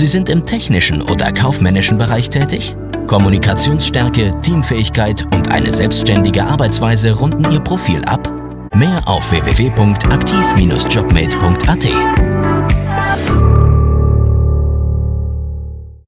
Sie sind im technischen oder kaufmännischen Bereich tätig? Kommunikationsstärke, Teamfähigkeit und eine selbstständige Arbeitsweise runden Ihr Profil ab? Mehr auf www.aktiv-jobmate.at